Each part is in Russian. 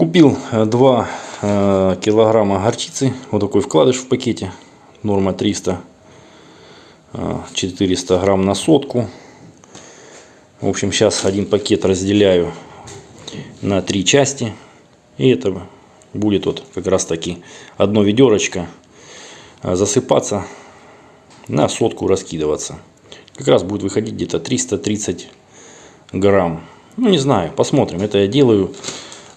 Купил 2 килограмма горчицы. Вот такой вкладыш в пакете. Норма 300. э, 400 грамм на сотку. В общем, сейчас один пакет разделяю на три части. И это будет вот как раз таки одно ведерочко э, засыпаться на сотку раскидываться. Как раз будет выходить где-то 330 грамм. Ну, не знаю, посмотрим. Это я делаю.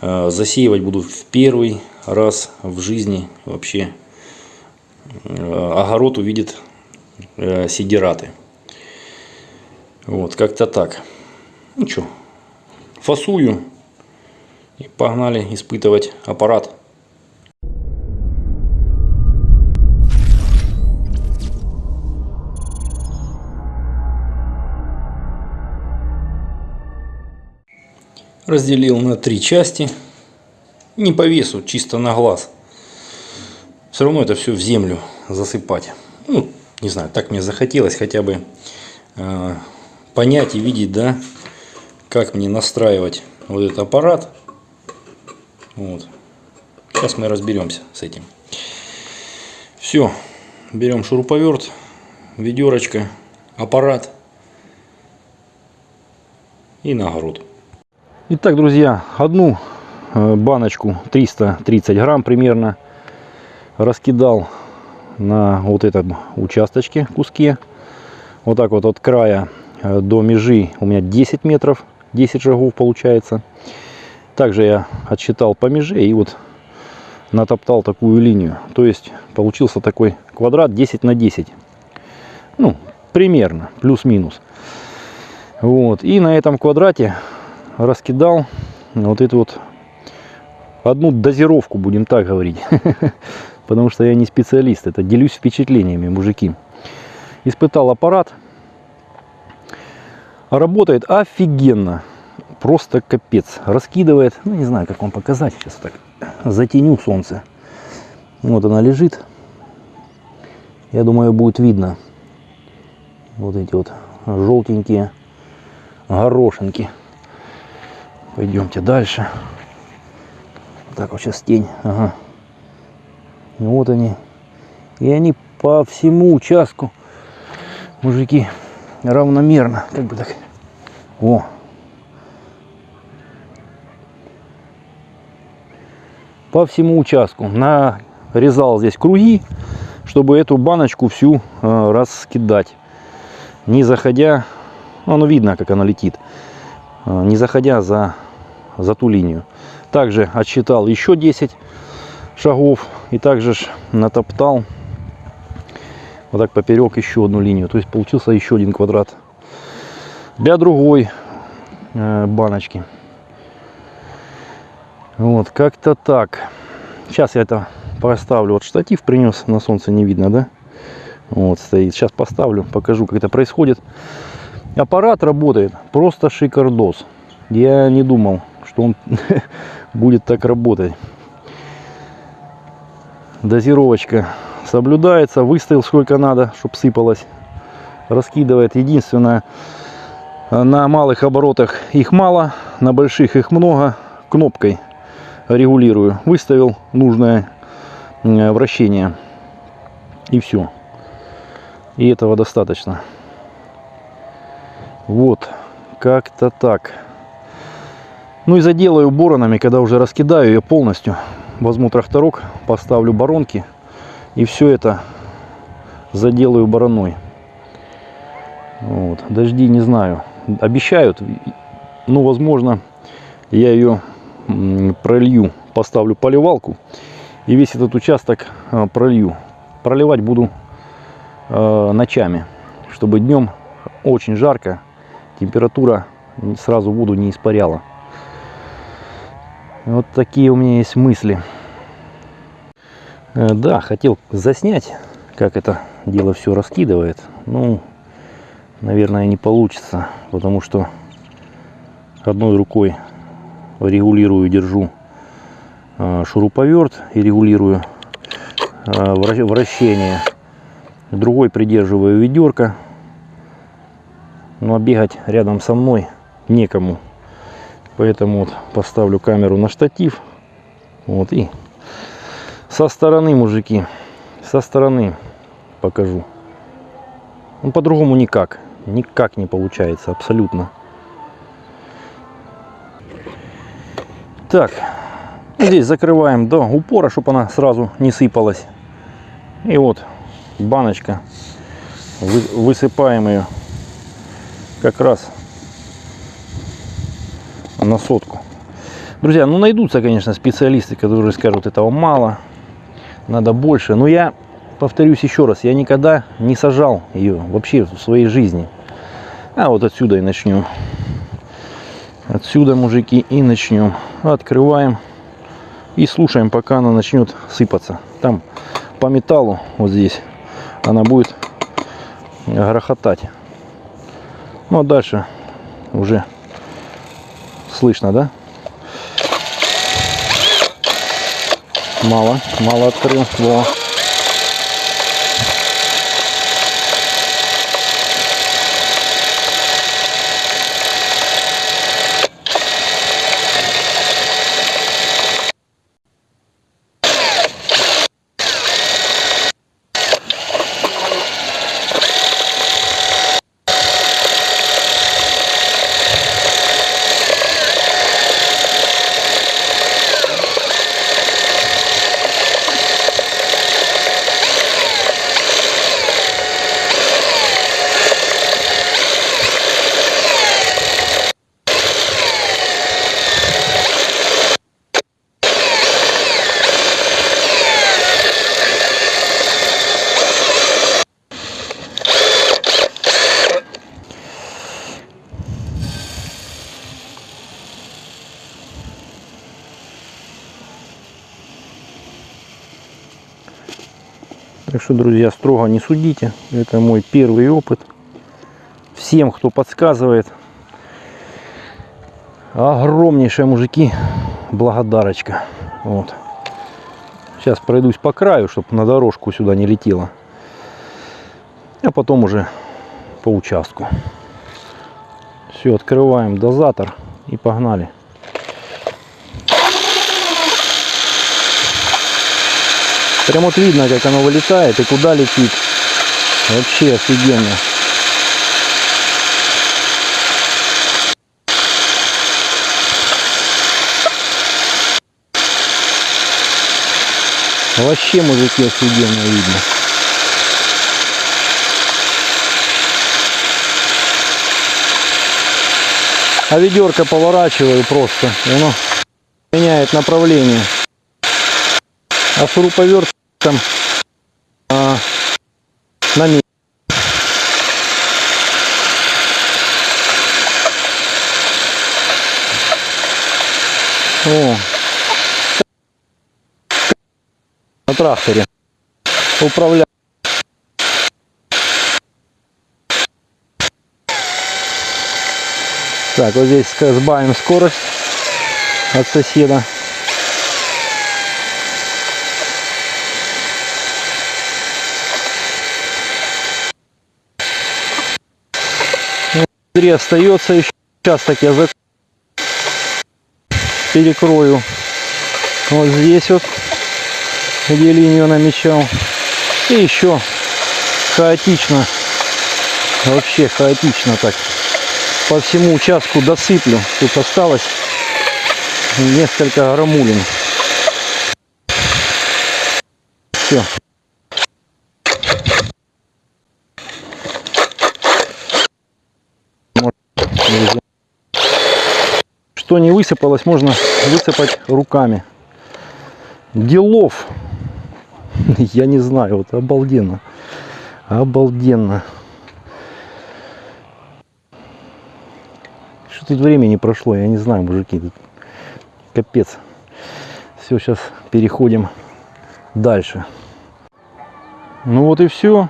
Э, Засеивать буду в первый раз в жизни вообще. Э, Огород увидит э, сидираты. Вот, как-то так. Ну что, фасую. И погнали испытывать аппарат. Разделил на три части. Не по весу, чисто на глаз. Все равно это все в землю засыпать. Ну, не знаю, так мне захотелось хотя бы э, понять и видеть, да, как мне настраивать вот этот аппарат. Вот. Сейчас мы разберемся с этим. Все, берем шуруповерт, ведерочка, аппарат и на огород. Итак, друзья, одну э, баночку 330 грамм примерно раскидал на вот этом участочке куске. Вот так вот от края э, до межи у меня 10 метров, 10 шагов получается. Также я отсчитал по меже и вот натоптал такую линию. То есть получился такой квадрат 10 на 10. Ну, примерно, плюс-минус. Вот. И на этом квадрате раскидал вот эту вот одну дозировку, будем так говорить. Потому что я не специалист, это делюсь впечатлениями, мужики. Испытал аппарат. Работает офигенно. Просто капец. Раскидывает, ну не знаю, как вам показать. Сейчас так затеню солнце. Вот она лежит. Я думаю, будет видно. Вот эти вот желтенькие горошинки. Пойдемте дальше. Так вот сейчас тень. Ага. Ну Вот они. И они по всему участку, мужики, равномерно. Как бы так. О. По всему участку. Нарезал здесь круги, чтобы эту баночку всю э, раскидать. Не заходя, ну видно, как она летит. Э, не заходя за, за ту линию. Также отсчитал еще 10 шагов и также натоптал вот так поперек еще одну линию. То есть получился еще один квадрат для другой э, баночки. Вот, как-то так. Сейчас я это поставлю. Вот штатив принес, на солнце не видно, да? Вот стоит. Сейчас поставлю, покажу, как это происходит. Аппарат работает просто шикардос. Я не думал, что он будет так работать. Дозировочка соблюдается. Выставил сколько надо, чтобы сыпалось. Раскидывает. Единственное, на малых оборотах их мало, на больших их много. Кнопкой регулирую. Выставил нужное вращение. И все. И этого достаточно. Вот, как-то так. Ну и заделаю боронами, когда уже раскидаю ее полностью. Возьму тракторок, поставлю боронки и все это заделаю бороной. Вот. Дожди не знаю. Обещают, ну возможно я ее пролью, поставлю поливалку и весь этот участок э, пролью. Проливать буду э, ночами, чтобы днем очень жарко температура сразу воду не испаряла. Вот такие у меня есть мысли. Э, да, хотел заснять, как это дело все раскидывает. Ну, наверное, не получится, потому что одной рукой регулирую, держу э, шуруповерт и регулирую э, вращение. Другой придерживаю ведерко но бегать рядом со мной некому. Поэтому вот поставлю камеру на штатив Вот и со стороны, мужики, со стороны покажу. Ну, по-другому никак. Никак не получается, абсолютно. Так, здесь закрываем до упора, чтобы она сразу не сыпалась. И вот баночка. Вы- Высыпаем ее как раз на сотку. Друзья, ну найдутся, конечно, специалисты, которые скажут, этого мало, надо больше. Но я повторюсь еще раз, я никогда не сажал ее вообще в своей жизни. А вот отсюда и начнем. Отсюда, мужики, и начнем. Открываем и слушаем, пока она начнет сыпаться. Там по металлу, вот здесь, она будет грохотать. Ну а дальше уже слышно, да? Мало, мало открыл. Во. Что, друзья, строго не судите. Это мой первый опыт. Всем, кто подсказывает, огромнейшие мужики, благодарочка. Вот. Сейчас пройдусь по краю, чтобы на дорожку сюда не летело. А потом уже по участку. Все, открываем дозатор и погнали. Прям вот видно, как оно вылетает и куда летит. Вообще офигенно. Вообще, мужики, офигенно видно. А ведерко поворачиваю просто, и оно меняет направление. А шуруповерт там а, на месте. О, на тракторе управляю. Так, вот здесь сбавим скорость от соседа. Внутри остается еще участок я за... перекрою. Вот здесь вот где линию намечал. И еще хаотично вообще хаотично так. По всему участку досыплю тут осталось несколько грамулин. Все друзья. Что не высыпалось, можно высыпать руками. Делов. Я не знаю, вот обалденно. Обалденно. Что тут времени прошло, я не знаю, мужики. Тут капец. Все, сейчас переходим дальше. Ну вот и все.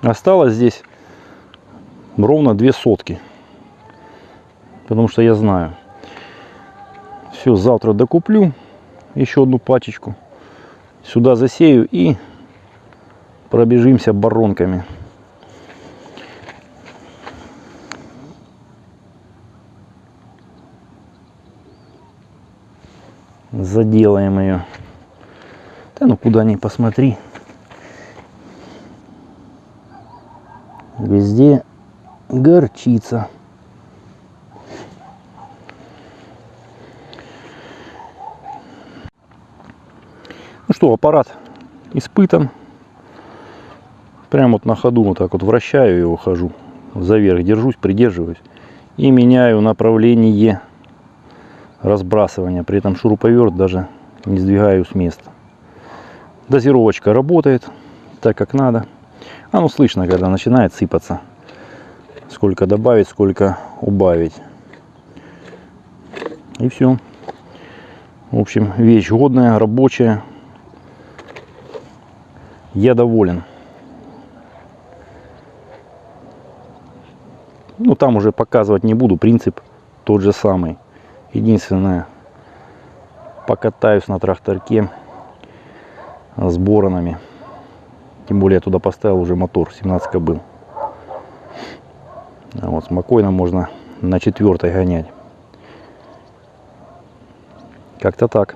Осталось здесь ровно две сотки. Потому что я знаю. Все, завтра докуплю еще одну пачечку. Сюда засею и пробежимся баронками. Заделаем ее. Да ну куда ни посмотри. Везде горчица. Что, аппарат испытан. Прямо вот на ходу вот так вот вращаю его, хожу. За верх держусь, придерживаюсь. И меняю направление разбрасывания. При этом шуруповерт даже не сдвигаю с места. Дозировочка работает так, как надо. А ну слышно, когда начинает сыпаться. Сколько добавить, сколько убавить. И все. В общем, вещь годная, рабочая. Я доволен. Ну, там уже показывать не буду. Принцип тот же самый. Единственное, покатаюсь на тракторке с боронами. Тем более я туда поставил уже мотор 17 кобыл. А вот спокойно можно на четвертой гонять. Как-то так.